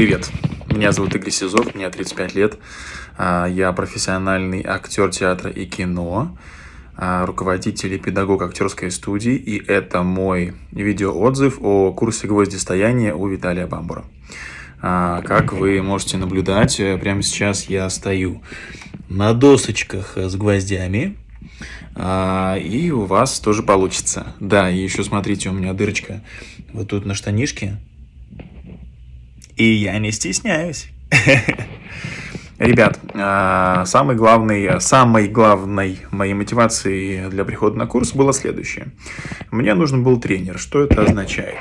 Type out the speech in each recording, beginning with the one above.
Привет, меня зовут Игорь Сизов, мне 35 лет, а, я профессиональный актер театра и кино, а, руководитель и педагог актерской студии, и это мой видеоотзыв о курсе гвоздистояния у Виталия Бамбура. А, как вы можете наблюдать, э, прямо сейчас я стою на досочках с гвоздями, и у вас тоже получится. Да, и еще смотрите, у меня дырочка вот тут на штанишке, и я не стесняюсь. Ребят, а, самый главный, самой главной моей мотивацией для прихода на курс было следующее. Мне нужен был тренер. Что это означает?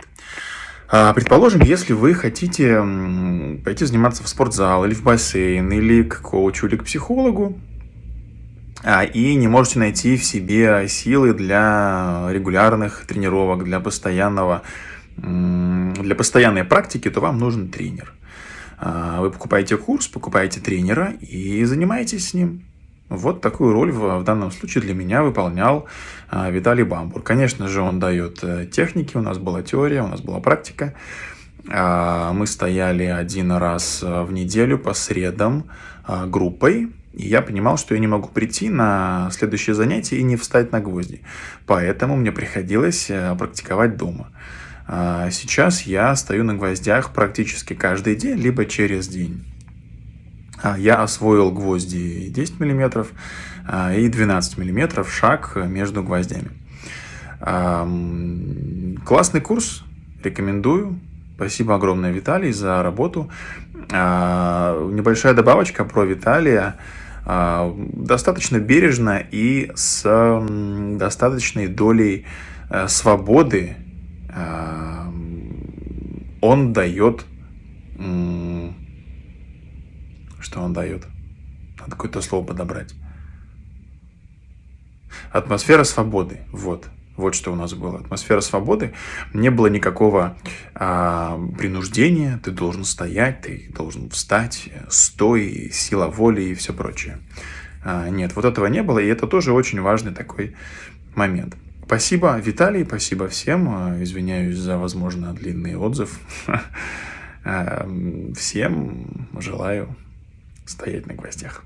А, предположим, если вы хотите пойти заниматься в спортзал, или в бассейн, или к коучу, или к психологу, а, и не можете найти в себе силы для регулярных тренировок, для постоянного для постоянной практики, то вам нужен тренер. А, вы покупаете курс, покупаете тренера и занимаетесь с ним. Вот такую роль в, в данном случае для меня выполнял а, Виталий Бамбур. Конечно же, он дает э, техники, у нас была теория, у нас была практика. А, мы стояли один раз э, в неделю по средам группой, и я понимал, что я не могу прийти на следующее занятие и не встать на гвозди. Поэтому мне приходилось э, практиковать дома. А сейчас я стою на гвоздях практически каждый день, либо через день. А я освоил гвозди 10 мм и 12 мм шаг между гвоздями. Классный курс, рекомендую. Спасибо огромное, Виталий, за работу. А, небольшая добавочка про Виталия. Достаточно бережно и с достаточной долей э, свободы он дает... Что он дает? Надо какое-то слово подобрать. Атмосфера свободы. Вот. Вот что у нас было. Атмосфера свободы. Не было никакого а, принуждения. Ты должен стоять, ты должен встать, стой, сила воли и все прочее. А, нет, вот этого не было. И это тоже очень важный такой момент. Спасибо, Виталий, спасибо всем. А, извиняюсь за, возможно, длинный отзыв. А, всем желаю стоять на гвоздях.